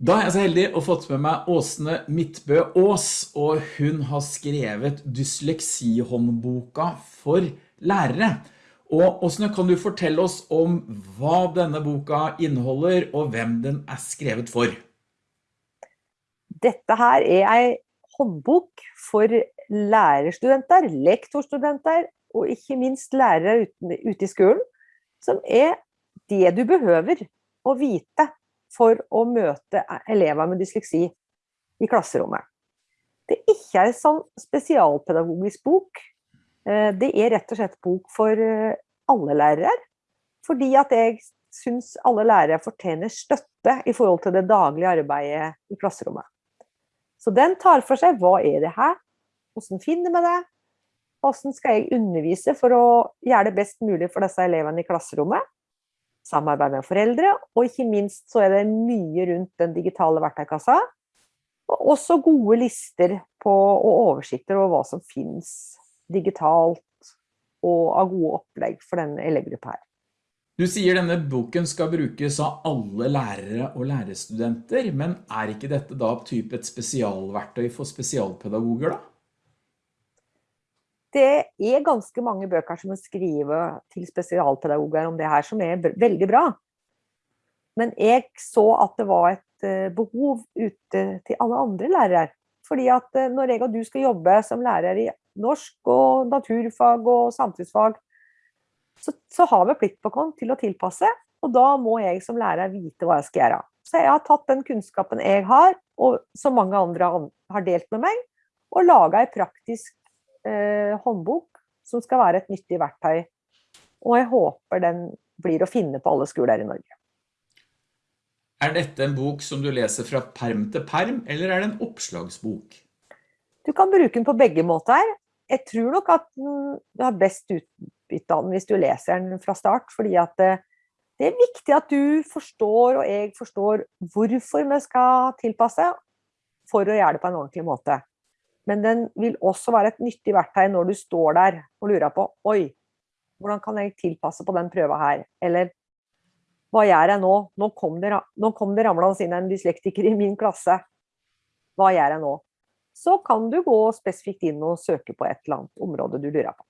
Da er jeg så heldig å fått med meg Åsne Midtbø Ås, og hun har skrevet dysleksihåndboka for lærere. Og Åsne, kan du fortelle oss om hva denne boka inneholder, og hvem den er skrevet for? Dette her er en håndbok for lærerstudenter, lektorstudenter og ikke minst lærere ute i skolen, som er det du behøver å vite for å møte elever med dysleksi i klasserommet. Det er ikke en sånn spesialpedagogisk bok. Eh, det er rett og slett bok for eh, alle lærere, fordi at jeg syns alle lærere fortjener støtte i forhold til det daglige arbeidet i klasserommet. Så den tar for seg hva er det her, hvordan finner vi det, hvordan skal jeg undervise for å gjøre det best mulig for disse elevene i klasserommet, samarbeid med foreldre, og ikke minst så er det mye rundt den digitale verktøykassa, og også gode lister på, og oversikter over hva som finnes digitalt og av gode opplegg for denne elevgruppa her. Du sier denne boken skal brukes av alle lærere og lærerstudenter, men er ikke dette da typ et spesialverktøy for spesialpedagoger da? Det er ganske mange bøker som er skrevet til spesialpedagoger om det her, som er veldig bra. Men jeg så at det var et eh, behov ute til alle andre lærere. Fordi at eh, når jeg og du skal jobbe som lærer i norsk og naturfag og samfunnsfag, så, så har vi plikt på oss til å tilpasse, og da må jeg som lærer vite hva jeg skal gjøre. Så jeg har tatt den kunnskapen jeg har, og som mange andre har delt med meg, og laget en praktisk eh, håndbok som skal være et nyttig verktøy. Og jeg håper den blir å finne på alle skoler i Norge. Er dette en bok som du leser fra perm til perm, eller er det en oppslagsbok? Du kan bruke den på begge måter. Jeg tror nok at du har best utbytte av den hvis du leser den fra start, fordi at det, eh, det er viktig at du forstår, og jeg forstår, hvorfor vi skal tilpasse for å gjøre det på en ordentlig måte. Men den vil også være et nyttig verktøy når du står der og lurer på, oi, hvordan kan jeg tilpasse på den prøva her? Eller, hva gjør jeg nå? Nå kom det, nå kom det ramlende inn en dyslektiker i min klasse. Hva gjør jeg nå? Så kan du gå spesifikt inn og søke på et eller annet område du lurer på.